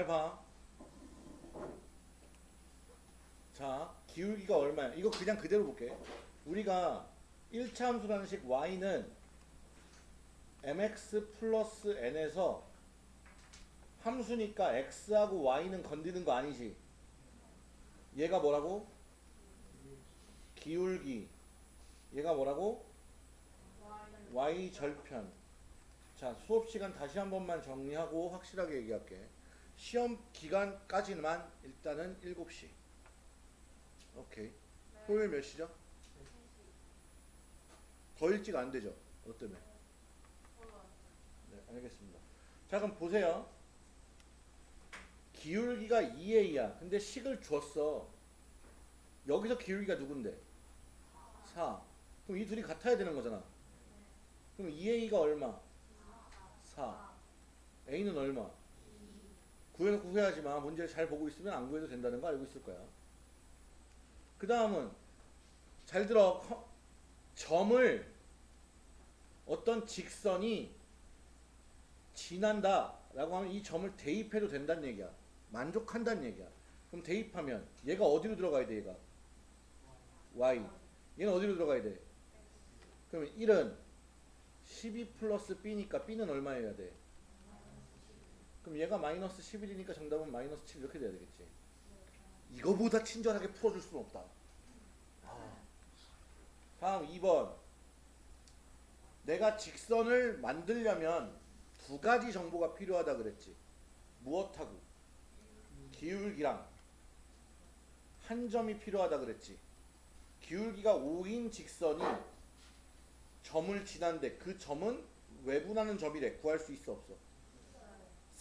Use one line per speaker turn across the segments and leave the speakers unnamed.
잘 봐. 자, 기울기가 얼마야? 이거 그냥 그대로 볼게. 우리가 1차 함수라는 식 y는 mx 플러스 n에서 함수니까 x하고 y는 건드는 거 아니지? 얘가 뭐라고? 기울기. 얘가 뭐라고? y 절편. 자, 수업 시간 다시 한 번만 정리하고 확실하게 얘기할게. 시험 기간까지만 일단은 7시. 오케이. 토요일 몇 시죠? 더 일찍 안 되죠? 너 때문에? 네, 알겠습니다. 자, 그럼 보세요. 기울기가 2a야. 근데 식을 줬어. 여기서 기울기가 누군데? 4. 그럼 이 둘이 같아야 되는 거잖아. 그럼 2a가 얼마? 4. a는 얼마? 구해놓고 후회하지 마. 문제를 잘 보고 있으면 안 구해도 된다는 거 알고 있을 거야. 그 다음은 잘 들어. 커- 점을 어떤 직선이 지난다 라고 하면 이 점을 대입해도 된다는 얘기야. 만족한다는 얘기야. 그럼 대입하면 얘가 어디로 들어가야 돼 얘가? y. 얘는 어디로 들어가야 돼? 그러면 1은 12 플러스 b니까 b는 얼마여야 돼? 그럼 얘가 마이너스 11이니까 정답은 마이너스 7 이렇게 돼야 되겠지. 이거보다 친절하게 풀어줄 수는 없다. 아. 다음 2번. 내가 직선을 만들려면 두 가지 정보가 필요하다 그랬지. 무엇하고? 기울기랑 한 점이 필요하다 그랬지. 기울기가 5인 직선이 점을 지난데 그 점은 외분하는 점이래. 구할 수 있어 없어?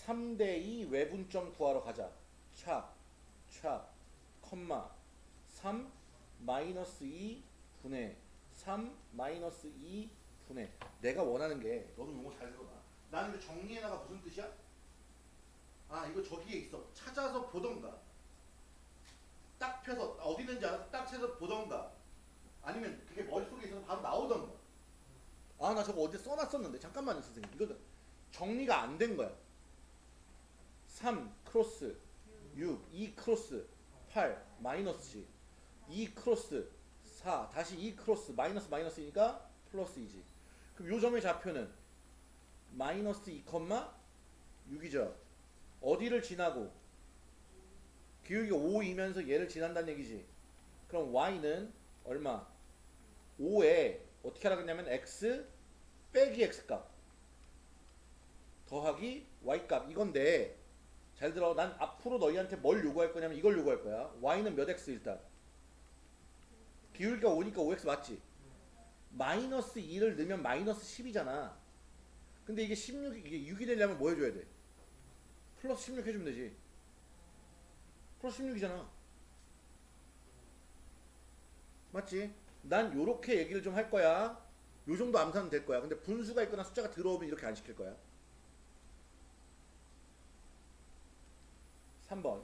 3대2 외분점 구하러 가자. 차, 차, 컴마 3 마이너스 2 분의 3 마이너스 2 분의 내가 원하는 게 너도 용어 잘 들어봐. 나는 이거 정리해나가 무슨 뜻이야? 아 이거 저기에 있어. 찾아서 보던가. 딱 펴서 어디 있는지 알아서 딱 찾아서 보던가. 아니면 그게 머릿속에 있어서 바로 나오던가. 아 나 저거 어디 써놨었는데 잠깐만요 선생님. 이거 정리가 안 된 거야. 3 크로스 6 2 크로스 8 마이너스 2 크로스 4 다시 2 크로스 마이너스 마이너스니까 플러스이지. 그럼 요 점의 좌표는 마이너스 2 6이죠. 어디를 지나고 기울기가 5이면서 얘를 지난다는 얘기지. 그럼 y는 얼마? 5에 어떻게 하라 그랬냐면 x 빼기 x 값 더하기 y 값 이건데 잘 들어. 난 앞으로 너희한테 뭘 요구할 거냐면 이걸 요구할 거야. y는 몇 x 일단? 기울기가 5니까 5x 맞지? 마이너스 2를 넣으면 마이너스 10이잖아. 근데 이게 16 이게 6이 되려면 뭐 해줘야 돼? 플러스 16 해주면 되지. 플러스 16이잖아. 맞지? 난 요렇게 얘기를 좀 할 거야. 요 정도 암산은 될 거야. 근데 분수가 있거나 숫자가 들어오면 이렇게 안 시킬 거야 3번.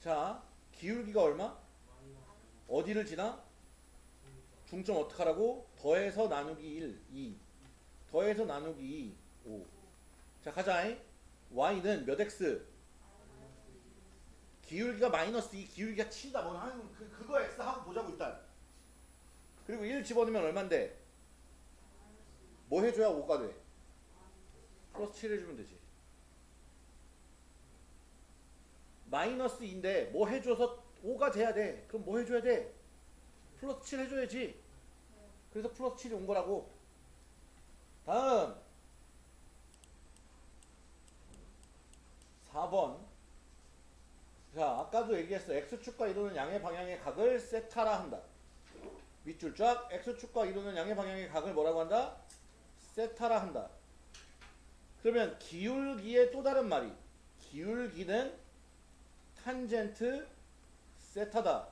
자, 기울기가 얼마? 어디를 지나? 중점 어떻게 하라고? 더해서 나누기 1, 2. 더해서 나누기 2, 5. 자, 가자. y는 몇 x? 기울기가 마이너스 2, 기울기가 7이다. 뭐, 한, 그, 그거 x 하고 보자고, 일단. 그리고 1 집어넣으면 얼만데? 뭐 해줘야 5가 돼? 플러스 7 해주면 되지. 마이너스 2인데 뭐 해줘서 5가 돼야 돼. 그럼 뭐 해줘야 돼? 플러스 7 해줘야지. 그래서 플러스 7이 온 거라고. 다음 4번 자 아까도 얘기했어. X축과 이루는 양의 방향의 각을 세타라 한다. 밑줄 쫙 X축과 이루는 양의 방향의 각을 뭐라고 한다? 세타라 한다. 그러면 기울기의 또 다른 말이 기울기는 탄젠트 세타다.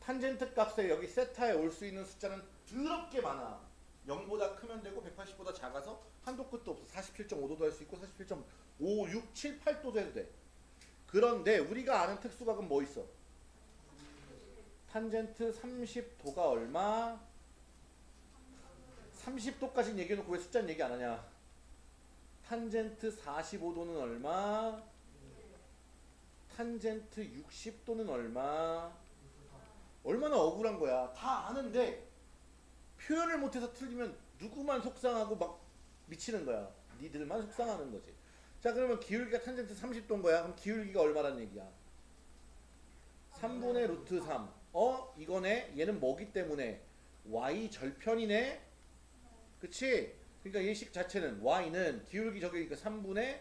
탄젠트 값에 여기 세타에 올 수 있는 숫자는 더럽게 많아. 0보다 크면 되고 180보다 작아서 한도 끝도 없어. 47.5도도 할 수 있고 47.5, 6, 7, 8도도 해도 돼. 그런데 우리가 아는 특수각은 뭐 있어? 탄젠트 30도가 얼마? 30도까지는 얘기해놓고 왜 숫자는 얘기 안 하냐? 탄젠트 45도는 얼마? 탄젠트 60도는 얼마? 얼마나 억울한 거야. 다 아는데 표현을 못해서 틀리면 누구만 속상하고 막 미치는 거야. 니들만 속상하는 거지. 자 그러면 기울기가 탄젠트 30도인 거야. 그럼 기울기가 얼마란 얘기야? 3분의 루트 3. 어? 이거네? 얘는 뭐기 때문에? y 절편이네? 그치? 그러니까 예식 자체는 y는 기울기 저기니까 3분의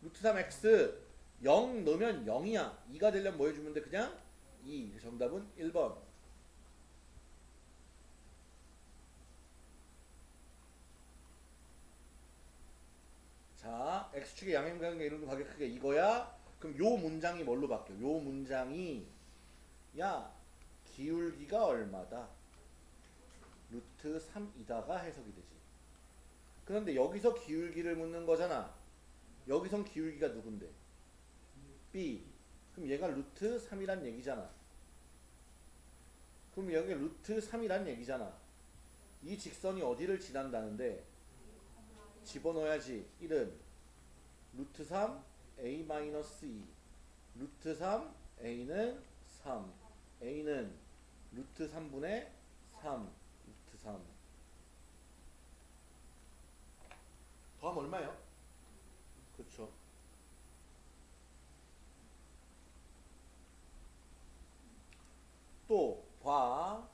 루트 3x 0 넣으면 0이야. 2가 되려면 뭐 해주면 돼? 그냥 2. 정답은 1번. 자, x축의 양행관계 이루는 가격 크게 이거야. 그럼 요 문장이 뭘로 바뀌어? 요 문장이 야 기울기가 얼마다? 루트 3이다가 해석이 되지. 그런데 여기서 기울기를 묻는 거잖아. 여기선 기울기가 누군데? B. 그럼 얘가 루트 3이란 얘기잖아. 그럼 여기 루트 3이란 얘기잖아. 이 직선이 어디를 지난다는데 집어넣어야지. 1은 루트 3 a 마이너스 2 루트 3 a는 3 a는 루트 3분의 3 루트 3 더하면 얼마예요? 그렇죠. 또 봐.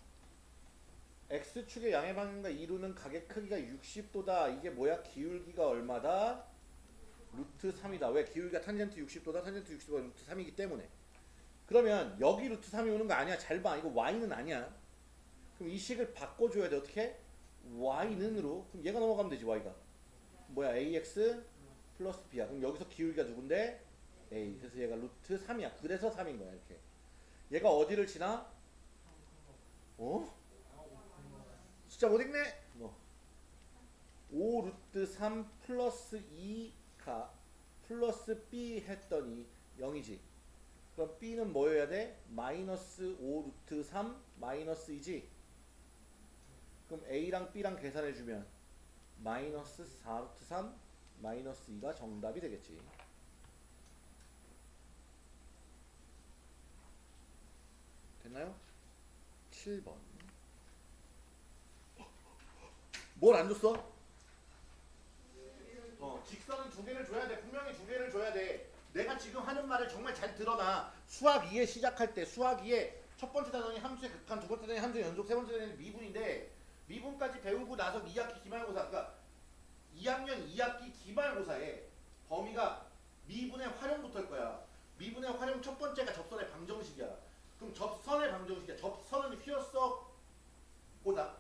x축의 양의 방향과 이루는 가격 크기가 60도다. 이게 뭐야? 기울기가 얼마다? 루트 3이다. 왜? 기울기가 탄젠트 60도다. 탄젠트 60도가 루트 3이기 때문에. 그러면 여기 루트 3이 오는 거 아니야. 잘 봐. 이거 y는 아니야. 그럼 이 식을 바꿔줘야 돼. 어떻게? y는으로. 그럼 얘가 넘어가면 되지. y가. 뭐야? ax 플러스 b야. 그럼 여기서 기울기가 누군데? a. 그래서 얘가 루트 3이야. 그래서 3인 거야. 이렇게. 얘가 어디를 지나? 어? 숫자 못 읽네? 뭐. 5 루트 3 플러스 2가 플러스 b 했더니 0이지. 그럼 b는 뭐여야 돼? 마이너스 5 루트 3 마이너스 2지. 그럼 a랑 b랑 계산해주면 마이너스 4 루트 3 마이너스 2가 정답이 되겠지. 됐나요? 7번. 뭘 안 줬어? 어, 직선은 두 개를 줘야 돼. 분명히 두 개를 줘야 돼. 내가 지금 하는 말을 정말 잘 들어놔. 수학 2에 시작할 때 수학 2에 첫 번째 단원이 함수의 극한, 두 번째 단원이 함수의 연속, 세 번째 단원이 미분인데 미분까지 배우고 나서 2학기 기말고사, 그러니까 2학년 2학기 기말고사에 범위가 미분의 활용부터일 거야. 미분의 활용 첫 번째가 접선의 방정식이야. 그럼 접선의 방정식이야. 접선은 휘었어? 고다.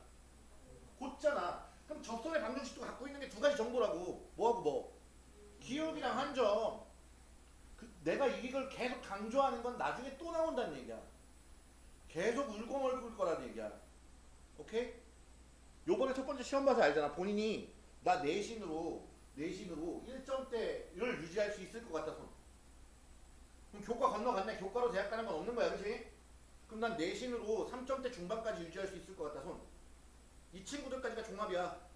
곧잖아. 그럼 접선의 방정식도 갖고 있는 게 두 가지 정보라고. 뭐하고 뭐? 기울기랑 한점. 그 내가 이걸 계속 강조하는 건 나중에 또 나온다는 얘기야. 계속 울고멀고일 거라는 얘기야. 오케이? 요번에 첫 번째 시험 봐서 알잖아. 본인이 나 내신으로 내신으로 1점대를 유지할 수 있을 것 손. 그럼 교과 건너갔네. 교과로 대학 가는 건 없는 거야. 그치? 그럼 난 내신으로 3점대 중반까지 유지할 수 있을 것 같다 손. 이 친구들까지가 종합이야.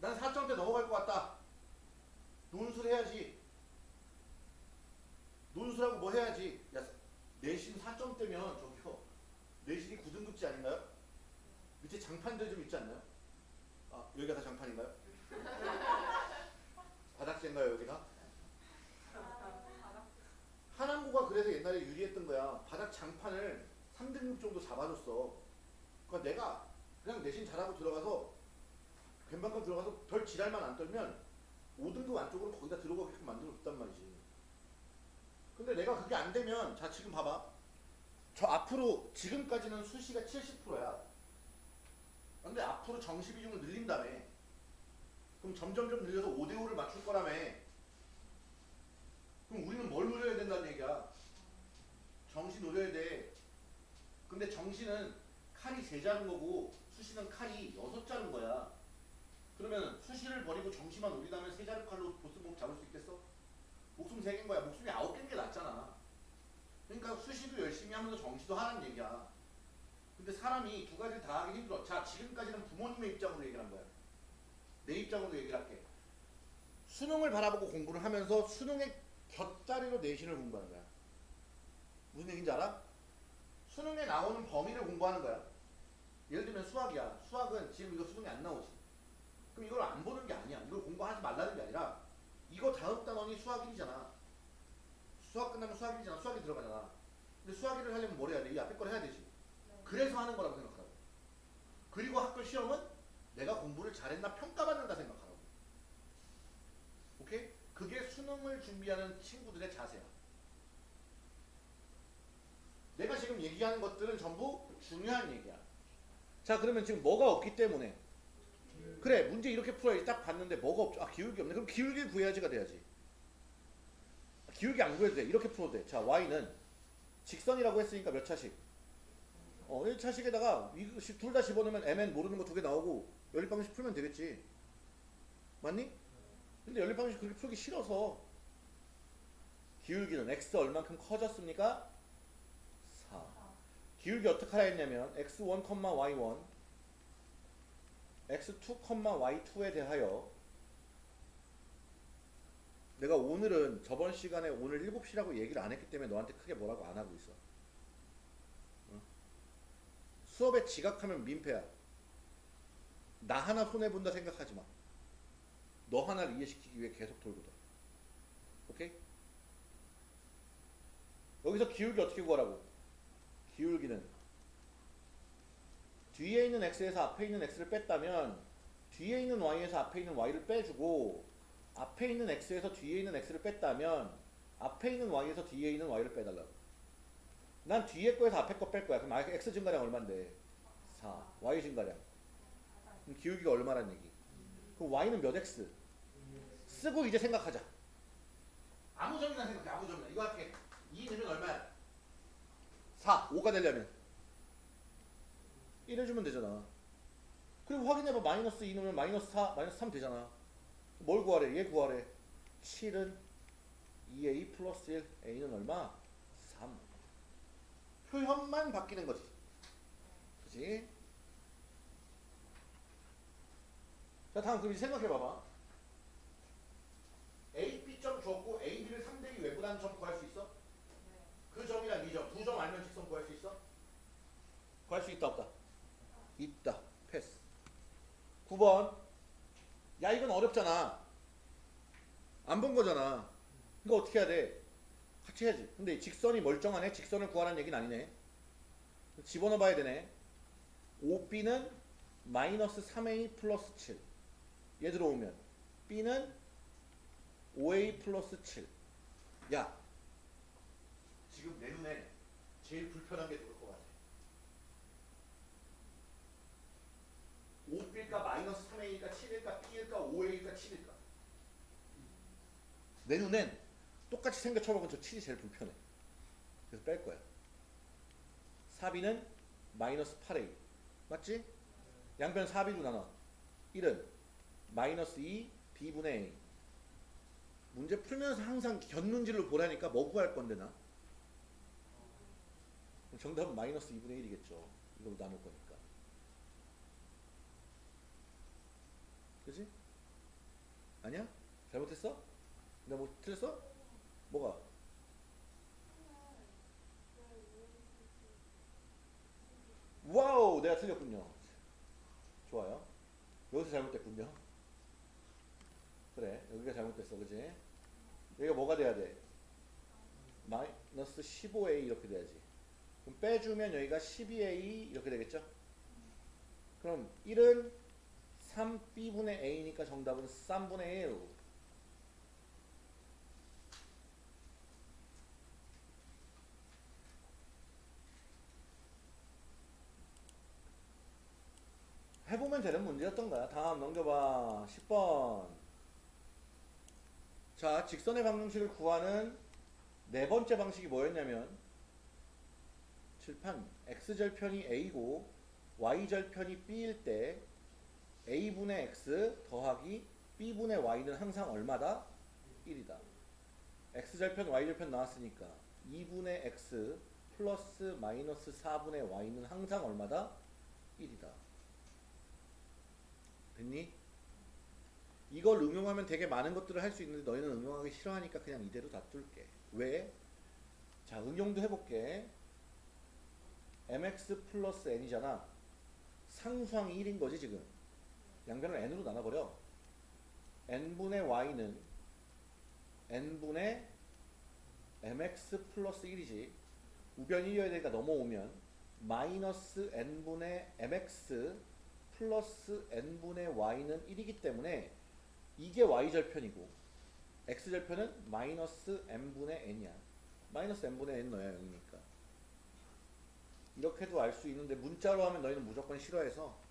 난 4점대 넘어갈 것 같다. 논술 해야지. 논술하고 뭐 해야지. 야, 내신 4점대면 저기요. 내신이 9등급지 아닌가요? 밑에 장판들 좀 있지 않나요? 아, 여기가 다 장판인가요 여기가? 하남고가 그래서 옛날에 유리했던 거야. 바닥 장판을 3등급 정도 잡아줬어. 그러니까 내가 그냥 내신 잘하고 들어가서 뱀방감 들어가서 별 지랄만 안 떨면 5등급 안쪽으로 거기다 들어가게끔 만들어줬단 말이지. 근데 내가 그게 안 되면 자 지금 봐봐. 저 앞으로 지금까지는 수시가 70%야. 근데 앞으로 정시 비중을 늘린다며. 그럼 점점점 늘려서 5대5를 맞출 거라며. 그럼 우리는 뭘 노려야 된다는 얘기야. 정시 노려야 돼. 근데 정시는 칼이 세 자른 거고 수시는 칼이 여섯 자른 거야. 그러면 수시를 버리고 정시만 노리다면 세 자른 칼로 보스목 잡을 수 있겠어? 목숨 세 개인 거야. 목숨이 아홉 개인 게 낫잖아. 그러니까 수시도 열심히 하면서 정시도 하라는 얘기야. 근데 사람이 두 가지를 다 하기 힘들어. 자, 지금까지는 부모님의 입장으로 얘기를 한 거야. 내 입장으로 얘기를 할게. 수능을 바라보고 공부를 하면서 수능의 곁다리로 내신을 공부하는 거야. 무슨 얘기인지 알아? 수능에 나오는 범위를 공부하는 거야. 예를 들면 수학이야. 수학은 지금 이거 수능에 안 나오지. 그럼 이걸 안 보는 게 아니야. 이걸 공부하지 말라는 게 아니라 이거 다음 단원이 수학 1이잖아. 수학 끝나면 수학 1이잖아. 수학이 들어가잖아. 근데 수학 1을 하려면 뭘 해야 돼? 이 앞에 걸 해야 되지. 그래서 하는 거라고 생각하라고. 그리고 학교 시험은 내가 공부를 잘했나 평가받는다 생각하라고. 오케이? 그게 수능을 준비하는 친구들의 자세야. 내가 지금 얘기하는 것들은 전부 중요한 얘기야. 자, 그러면 지금 뭐가 없기 때문에 그래 문제 이렇게 풀어야지 딱 봤는데 뭐가 없죠? 아 기울기 없네. 그럼 기울기 구해야지가 돼야지. 기울기 안 구해도 돼. 이렇게 풀어도 돼. 자 y는 직선이라고 했으니까 몇 차식? 어 1차식에다가 둘 다 집어넣으면 mn 모르는 거 두 개 나오고 연립방식 풀면 되겠지. 맞니? 근데 연립방식 그렇게 풀기 싫어서 기울기는 x 얼만큼 커졌습니까? 4. 기울기 어떻게 하라 했냐면 x1, y1 x2, y2에 대하여 내가 오늘은 저번 시간에 오늘 7시라고 얘기를 안 했기 때문에 너한테 크게 뭐라고 안 하고 있어. 어? 수업에 지각하면 민폐야. 나 하나 손해본다 생각하지 마. 너 하나를 이해시키기 위해 계속 돌고 돌아. 오케이? 여기서 기울기 어떻게 구하라고? 기울기는 뒤에 있는 x에서 앞에 있는 x를 뺐다면 뒤에 있는 y에서 앞에 있는 y를 빼주고 앞에 있는 x에서 뒤에 있는 x를 뺐다면 앞에 있는 y에서 뒤에 있는 y를 빼달라고. 난 뒤에 거에서 앞에 거 뺄 거야. 그럼 x 증가량 얼만데? 4 y 증가량. 그럼 기울기가 얼마란 얘기? 그럼 y는 몇 x? 쓰고 이제 생각하자. 아무 점이나 생각해. 아무 점이나. 이거 할게. 2 넣으면 얼마야 4 5가 되려면 1 해주면 되잖아. 그리고 확인해봐. 마이너스 2 넣으면 마이너스 4, 마이너스 3 되잖아. 뭘 구하래? 얘 구하래. 7은 2a 플러스 1. a는 얼마? 3. 표현만 바뀌는 거지. 그지? 자, 다음 그럼 생각해봐봐. a, b점 줬고 a, b를 3대기 외부라는 점 구할 수 있어? 그 점이랑 이 점, 두 점 알면? 구할 수 있다 없다? 있다. 패스. 9번. 야, 이건 어렵잖아. 안 본 거잖아. 이거 어떻게 해야 돼? 같이 해야지. 근데 직선이 멀쩡하네? 직선을 구하라는 얘기는 아니네. 집어넣어 봐야 되네. 5b는 마이너스 3a 플러스 7. 얘 들어오면 b는 5a 플러스 7. 야, 지금 내 눈에 제일 불편한 게 들어 올것 같아. 5일까 마이너스 3A일까 7일까 B일까 5A일까 7일까. 내 눈엔 똑같이 생겨쳐먹은 저 7이 제일 불편해. 그래서 뺄 거야. 4B는 마이너스 8A 맞지? 양변 4B로 나눠. 1은 마이너스 2 B분의 A. 문제 풀면서 항상 곁눈질로 보라니까 뭐 구할 건데 나? 정답은 마이너스 2분의 1이겠죠. 이걸로 나눌 거니까 그지? 아니야? 잘못했어? 내가 뭐 틀렸어? 뭐가? 와우! 내가 틀렸군요. 좋아요. 여기서 잘못됐군요. 그래, 여기가 잘못됐어, 그지? 여기가 뭐가 돼야 돼? 마이너스 15a 이렇게 돼야지. 그럼 빼주면 여기가 12a 이렇게 되겠죠? 그럼 1은 3b분의 a니까 정답은 3분의 1. 해보면 되는 문제였던 거야. 다음 넘겨봐. 10번. 자, 직선의 방정식을 구하는 네 번째 방식이 뭐였냐면 칠판 x절편이 a고 y절편이 b일 때 a분의 x 더하기 b분의 y는 항상 얼마다? 1이다. x절편 y절편 나왔으니까 2분의 x 플러스 마이너스 4분의 y는 항상 얼마다? 1이다. 됐니? 이걸 응용하면 되게 많은 것들을 할 수 있는데 너희는 응용하기 싫어하니까 그냥 이대로 놔둘게. 왜? 자, 응용도 해볼게. mx 플러스 n이잖아. 상수항이 1인 거지 지금. 양변을 n으로 나눠버려. n분의 y는 n분의 mx 플러스 1이지. 우변 1이어야 되니까 넘어오면 마이너스 n분의 mx 플러스 n분의 y는 1이기 때문에 이게 y절편이고 x절편은 마이너스 n분의 n이야. 마이너스 n분의 n 넣어야 0이니까. 이렇게도 알 수 있는데 문자로 하면 너희는 무조건 싫어해서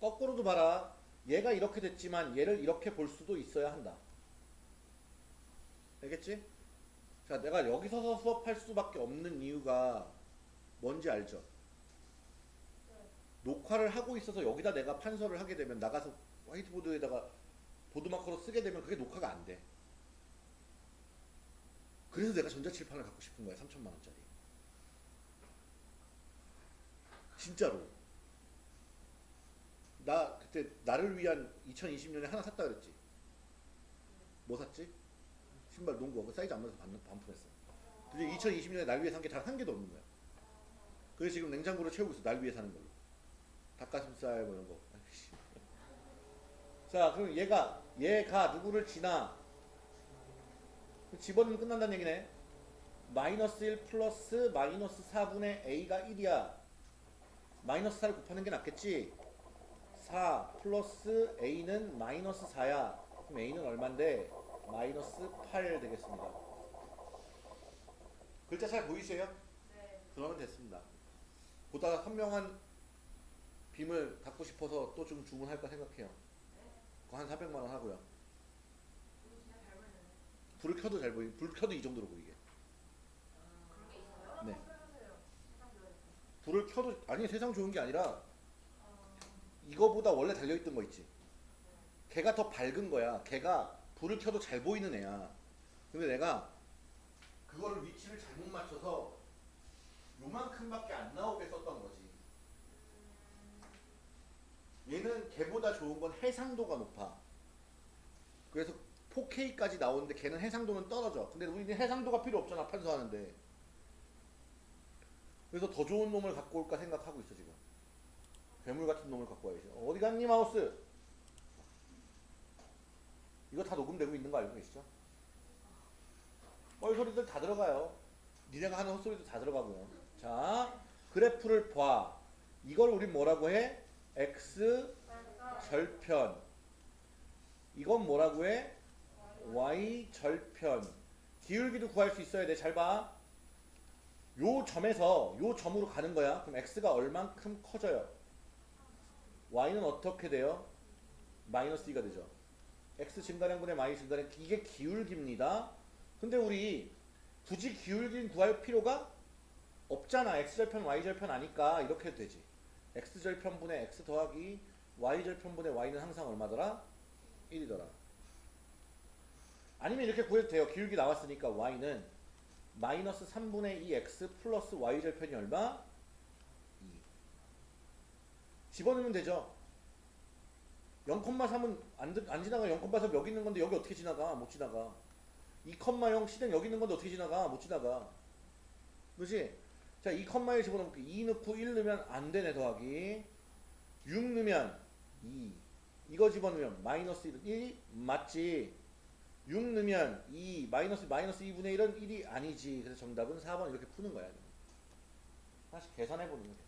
거꾸로도 봐라. 얘가 이렇게 됐지만 얘를 이렇게 볼 수도 있어야 한다. 알겠지? 자, 내가 여기 서서 수업할 수밖에 없는 이유가 뭔지 알죠? 녹화를 하고 있어서 여기다 내가 판서를 하게 되면 나가서 화이트보드에다가 보드마커로 쓰게 되면 그게 녹화가 안 돼. 그래서 내가 전자칠판을 갖고 싶은 거야. 3천만 원짜리. 진짜로. 나 그때 나를 위한 2020년에 하나 샀다 그랬지. 뭐 샀지? 신발 농구 그 사이즈 안 맞아서 반, 반품했어. 근데 2020년에 날 위해 산게단한 개도 없는 거야. 그래서 지금 냉장고를 채우고 있어. 날 위해 사는 걸로. 닭가슴살 뭐 이런 거. 자, 그럼 얘가 얘가 누구를 지나 집어넣으면 끝난다는 얘기네. 마이너스 1 플러스 마이너스 4분의 a가 1이야. 마이너스 4를 곱하는 게 낫겠지? 4 플러스 a는 마이너스 4야. 그럼 a는 얼만데? 마이너스 8 되겠습니다. 글자 잘 보이세요?
네.
그러면 됐습니다. 보다가 선명한 빔을 갖고 싶어서 또 좀 주문할까 생각해요. 그거 한 400만 원 하고요. 불을 켜도 잘 보이. 불 켜도 이 정도로 보이게.
그런 게 있어요?
네. 불을 켜도 아니 세상 좋은 게 아니라
어,
이거보다 원래 달려 있던 거 있지. 걔가 더 밝은 거야. 걔가 불을 켜도 잘 보이는 애야. 근데 내가 그거를 위치를 잘못 맞춰서 요만큼밖에 안 나오게 썼던 거지. 얘는 걔보다 좋은 건 해상도가 높아. 그래서 4K까지 나오는데 걔는 해상도는 떨어져. 근데 우리는 해상도가 필요 없잖아 판소하는데. 그래서 더 좋은 놈을 갖고 올까 생각하고 있어 지금. 괴물 같은 놈을 갖고 와야지. 어디 갔니 마우스? 이거 다 녹음되고 있는 거 알고 계시죠? 뻘 소리들 다 들어가요. 니네가 하는 헛소리도 다 들어가고요. 자, 그래프를 봐. 이걸 우린 뭐라고 해? x 절편. 이건 뭐라고 해? y 절편. 기울기도 구할 수 있어야 돼. 잘 봐. 요 점에서 요 점으로 가는 거야. 그럼 x가 얼만큼 커져요? Y는 어떻게 돼요? 마이너스 2가 되죠. x 증가량분의 y 증가량 이게 기울기입니다. 근데 우리 굳이 기울기는 구할 필요가 없잖아. x절편 y절편 아니까 이렇게 해도 되지. x절편분의 x 더하기 y절편분의 y는 항상 얼마더라? 1이더라. 아니면 이렇게 구해도 돼요. 기울기 나왔으니까 y는 마이너스 3분의 2x 플러스 y절편이 얼마? 2. 집어넣으면 되죠. 0,3은 안, 들- 안 지나가 0,3 여기 있는 건데 여기 어떻게 지나가? 못 지나가. 2,0 시댕 여기 있는 건데 어떻게 지나가? 못 지나가. 그지? 자, 2,1 집어넣을게. 2 넣고 1 넣으면 안 되네, 더하기. 6 넣으면 2. 이거 집어넣으면 마이너스 1, 1 맞지? 6 넣으면 2, 마이너스, 마이너스 2분의 1은 1이 아니지. 그래서 정답은 4번 이렇게 푸는 거야. 다시 계산해보는 거야.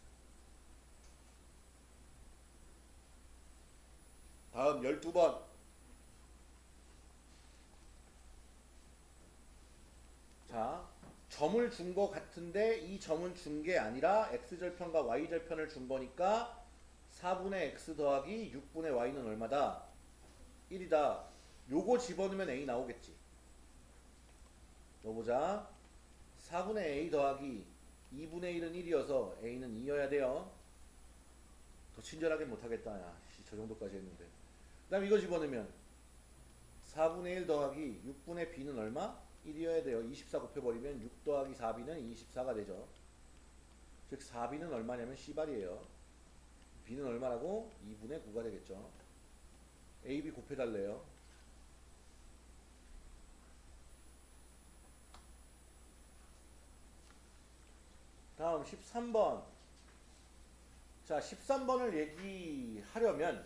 다음 12번. 자, 점을 준 거 같은데 이 점은 준 게 아니라 x절편과 y절편을 준 거니까 4분의 x 더하기 6분의 y는 얼마다? 1이다. 요거 집어넣으면 a 나오겠지. 넣어보자. 4분의 a 더하기 2분의 1은 1이어서 a는 2여야 돼요. 더 친절하게 못하겠다. 야, 씨, 저 정도까지 했는데. 그 다음 이거 집어넣으면 4분의 1 더하기 6분의 b는 얼마? 1이어야 돼요. 24 곱해버리면 6 더하기 4b는 24가 되죠. 즉 4b는 얼마냐면 C발이에요. b는 얼마라고? 2분의 9가 되겠죠. A, B 곱해달래요. 다음 13번. 자, 13번을 얘기하려면